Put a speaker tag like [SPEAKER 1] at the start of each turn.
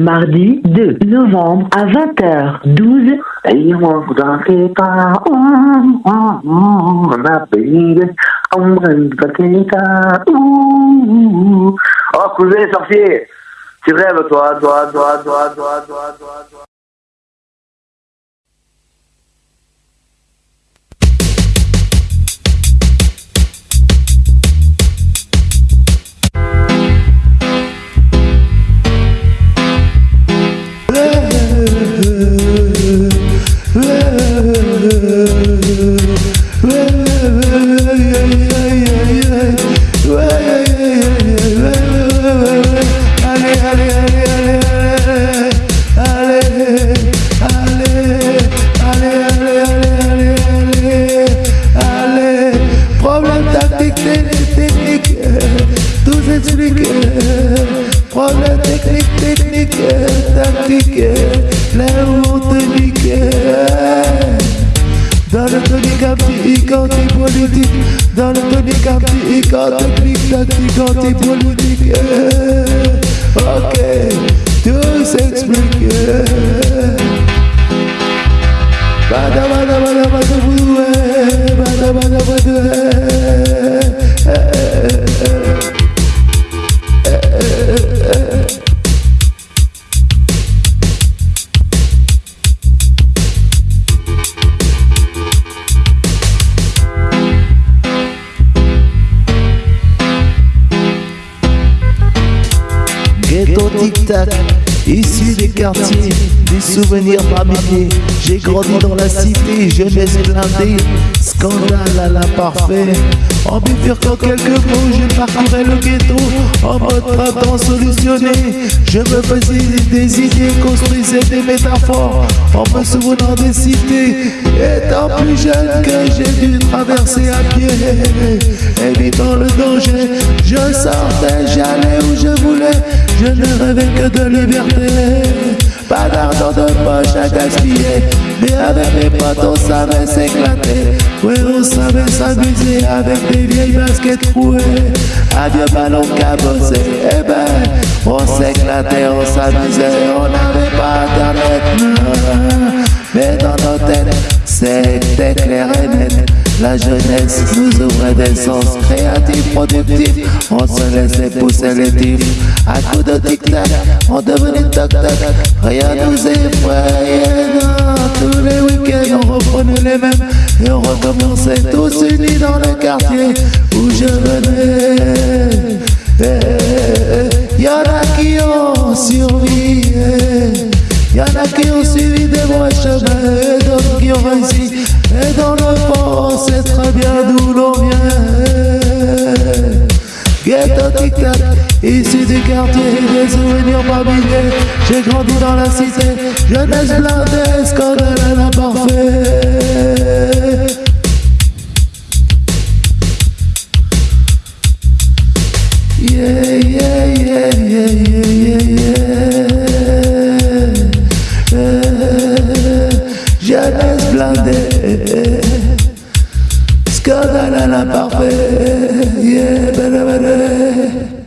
[SPEAKER 1] mardi 2 novembre à 20h12.
[SPEAKER 2] Oh, cousin, sorcier Tu rêves, toi, toi, toi, toi, toi, toi, toi, toi.
[SPEAKER 3] Problème technique, technique, tactique. Kanti i kanti plik Kanti kanti politik Ok Tout s'explique Bada bada bada bada Bada bada bada bada Ghetto tic-tac, issu des quartiers, des souvenirs par milliers. J'ai grandi dans la cité, jeunesse blindée, scandale à l'imparfait. En bifurquant quelques mots, je parcourais le ghetto en mode printemps solutionné. Je me faisais des idées, construisais des métaphores en me souvenant des cités. Étant plus jeune que j'ai dû traverser à pied, évitant le danger, je sortais, j'allais où je voulais. Je ne rêvais que de liberté. Pas d'argent de poche à gaspiller. Mais avec mes potes on savait s'éclater. Ouais on savait s'amuser avec des vieilles baskets trouées Adieu ballon cabossé Eh ben on s'éclatait, on s'amusait. On n'avait pas internet. Mais dans nos têtes c'était clair et la jeunesse nous ouvrait des sens créatifs, productifs. On se laissait pousser les tifs. À coup de tic-tac, on devenait toc-toc. Rien nous effrayait. Tous les week-ends, on reprenait les mêmes. Et on recommençait tous unis dans le des vrais chemins et d'autres qui ont réussi. Et dans le fond, très bien d'où l'on vient. Ghetto tic-tac, issu du quartier, des souvenirs milliers. J'ai grandi dans la cité, jeunesse blindée, scandale à l'imparfait. Yeah, yeah, parfait, yeah, bene, bene.